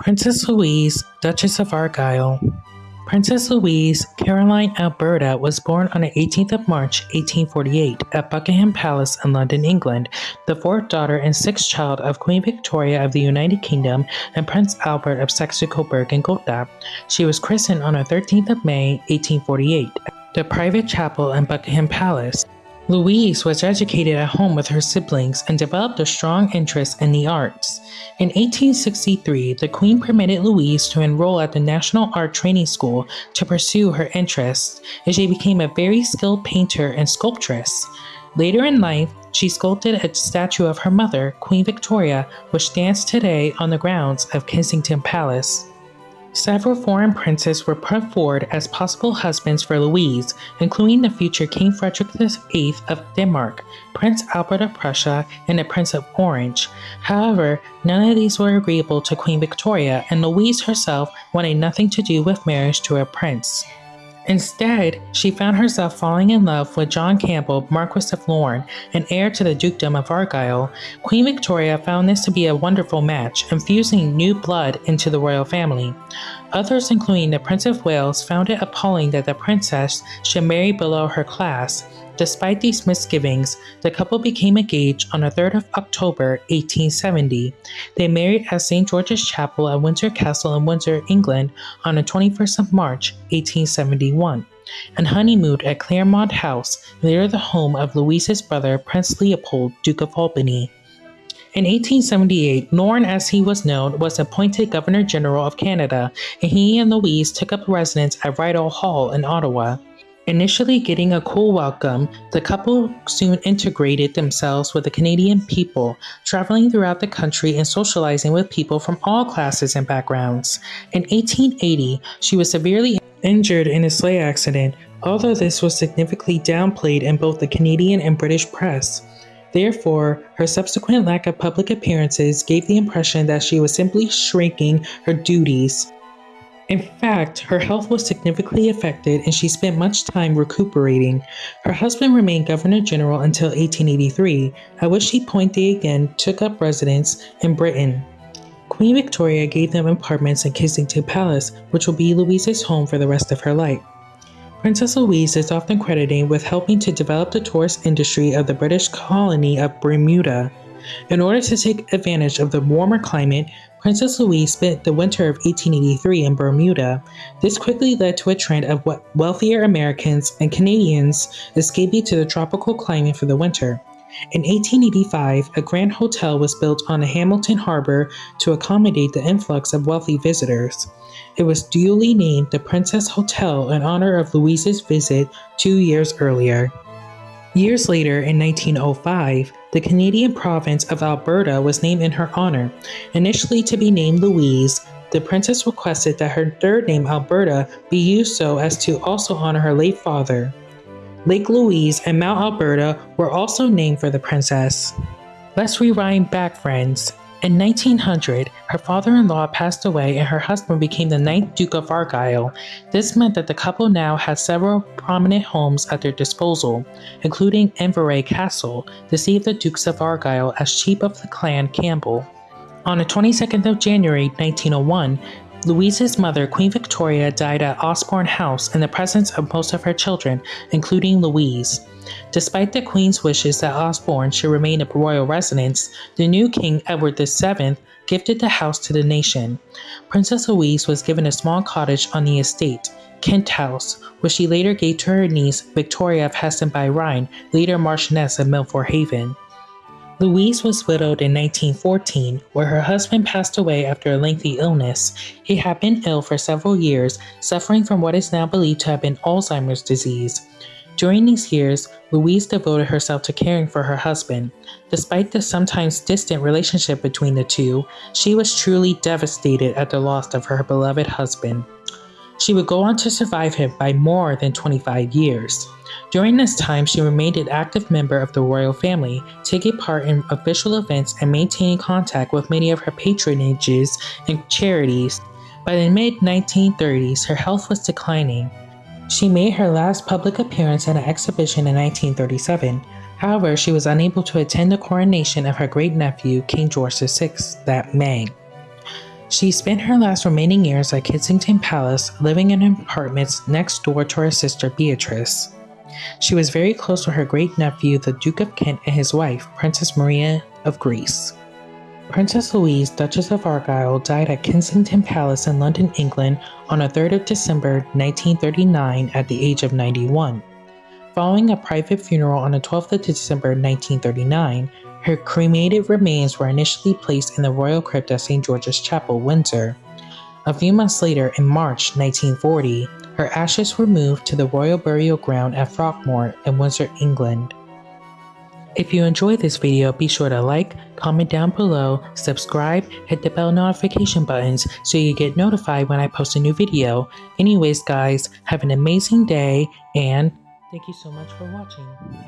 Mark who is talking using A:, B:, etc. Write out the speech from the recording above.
A: Princess Louise, Duchess of Argyll. Princess Louise Caroline Alberta was born on the 18th of March 1848 at Buckingham Palace in London, England, the fourth daughter and sixth child of Queen Victoria of the United Kingdom and Prince Albert of Saxe-Coburg and Gotha. She was christened on the 13th of May 1848 the private chapel in Buckingham Palace. Louise was educated at home with her siblings and developed a strong interest in the arts. In 1863, the Queen permitted Louise to enroll at the National Art Training School to pursue her interests, and she became a very skilled painter and sculptress. Later in life, she sculpted a statue of her mother, Queen Victoria, which stands today on the grounds of Kensington Palace. Several foreign princes were put forward as possible husbands for Louise, including the future King Frederick VIII of Denmark, Prince Albert of Prussia, and the Prince of Orange. However, none of these were agreeable to Queen Victoria, and Louise herself wanted nothing to do with marriage to a prince. Instead, she found herself falling in love with John Campbell, Marquis of Lorne, and heir to the Dukedom of Argyll. Queen Victoria found this to be a wonderful match, infusing new blood into the royal family. Others, including the Prince of Wales, found it appalling that the princess should marry below her class, Despite these misgivings, the couple became engaged on the 3rd of October 1870. They married at St. George's Chapel at Windsor Castle in Windsor, England on the 21st of March 1871 and honeymooned at Claremont House, near the home of Louise's brother Prince Leopold, Duke of Albany. In 1878, Lorne, as he was known, was appointed Governor General of Canada, and he and Louise took up residence at Rideau Hall in Ottawa. Initially getting a cool welcome, the couple soon integrated themselves with the Canadian people, traveling throughout the country and socializing with people from all classes and backgrounds. In 1880, she was severely injured in a sleigh accident, although this was significantly downplayed in both the Canadian and British press. Therefore, her subsequent lack of public appearances gave the impression that she was simply shrinking her duties in fact, her health was significantly affected and she spent much time recuperating. Her husband remained Governor General until 1883, at which he point they again took up residence in Britain. Queen Victoria gave them apartments in Kensington Palace, which will be Louise's home for the rest of her life. Princess Louise is often credited with helping to develop the tourist industry of the British colony of Bermuda. In order to take advantage of the warmer climate, Princess Louise spent the winter of 1883 in Bermuda. This quickly led to a trend of wealthier Americans and Canadians escaping to the tropical climate for the winter. In 1885, a grand hotel was built on Hamilton Harbor to accommodate the influx of wealthy visitors. It was duly named the Princess Hotel in honor of Louise's visit two years earlier. Years later, in 1905, the Canadian province of Alberta was named in her honor. Initially to be named Louise, the princess requested that her third name, Alberta, be used so as to also honor her late father. Lake Louise and Mount Alberta were also named for the princess. Let's rewind back, friends. In 1900, her father in law passed away and her husband became the ninth Duke of Argyll. This meant that the couple now had several prominent homes at their disposal, including Inveraray Castle, the seat of the Dukes of Argyll as chief of the clan Campbell. On the 22nd of January 1901, Louise's mother, Queen Victoria, died at Osborne House in the presence of most of her children, including Louise. Despite the Queen's wishes that Osborne should remain a royal residence, the new King Edward VII gifted the house to the nation. Princess Louise was given a small cottage on the estate, Kent House, which she later gave to her niece Victoria of Hessen by Rhine, later Marchioness of Milford Haven. Louise was widowed in 1914, where her husband passed away after a lengthy illness. He had been ill for several years, suffering from what is now believed to have been Alzheimer's disease. During these years, Louise devoted herself to caring for her husband. Despite the sometimes distant relationship between the two, she was truly devastated at the loss of her beloved husband. She would go on to survive him by more than 25 years. During this time, she remained an active member of the royal family, taking part in official events and maintaining contact with many of her patronages and charities. By the mid 1930s, her health was declining. She made her last public appearance at an exhibition in 1937. However, she was unable to attend the coronation of her great nephew, King George VI, that May. She spent her last remaining years at Kensington Palace, living in apartments next door to her sister Beatrice. She was very close to her great nephew, the Duke of Kent, and his wife, Princess Marina of Greece. Princess Louise, Duchess of Argyll, died at Kensington Palace in London, England on the 3rd of December 1939 at the age of 91. Following a private funeral on the 12th of December 1939, her cremated remains were initially placed in the royal crypt at St. George's Chapel, Windsor. A few months later, in March 1940, her ashes were moved to the Royal Burial Ground at Frogmore in Windsor, England. If you enjoyed this video, be sure to like, comment down below, subscribe, hit the bell notification buttons so you get notified when I post a new video. Anyways guys, have an amazing day and thank you so much for watching.